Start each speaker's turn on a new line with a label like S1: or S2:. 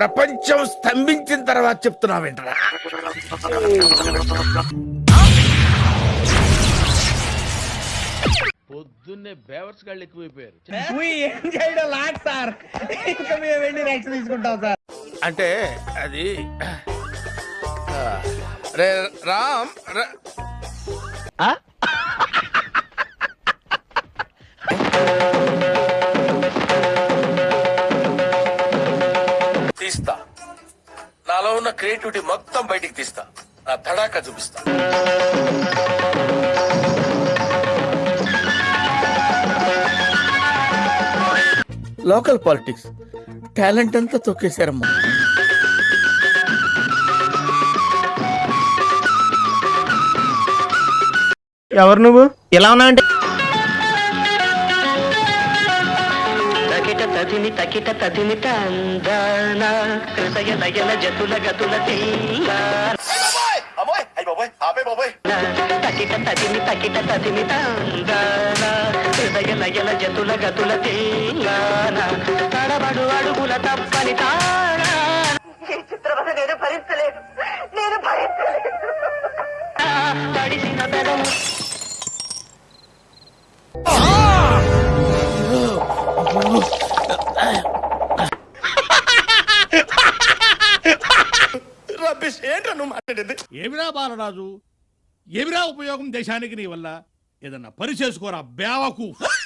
S1: ప్రపంచం స్తంభించిన తర్వాత చెప్తున్నావేంటరా?
S2: పొద్దున్నే బేవర్స్ గాళ్ళు ఎక్కువైపోయారు.
S3: ఏం చేయడం లాట్ సార్? ఇంకా మేము వెళ్ళి నెక్స్ట్ తీసుకుంటాం సార్.
S1: అంటే అది రే రామ్ ర- తీస్తా. నాలో ఉన్న క్రియేటివిటీ మొత్తం బయటికి తీస్తా. నా తడాక చూపిస్తా. Local politics. టాలెంట్ అంతా తొక్కేశారమ్మా.
S3: ఎవరు నువ్వు? ఎలా ఉన్నావంటే?
S4: తకిట తదిమి తకిట తదిమి తందాన హృదయ లయన జతుల గతుల తిల్లాన తకిట తందాన హృదయ లయన జతుల గతుల తిల్లాన. తడబడు అడుగుల తప్పని తాళ చిత్రవద నేను భరించలేదు. నేను భరించలేదు. తడిసిన పెదము
S5: ఏమిరా బాలరాజు? ఏమిరా ఉపయోగం దేశానికి నీ వల్ల? ఏదన్నా పని చేసుకోరా బేవకు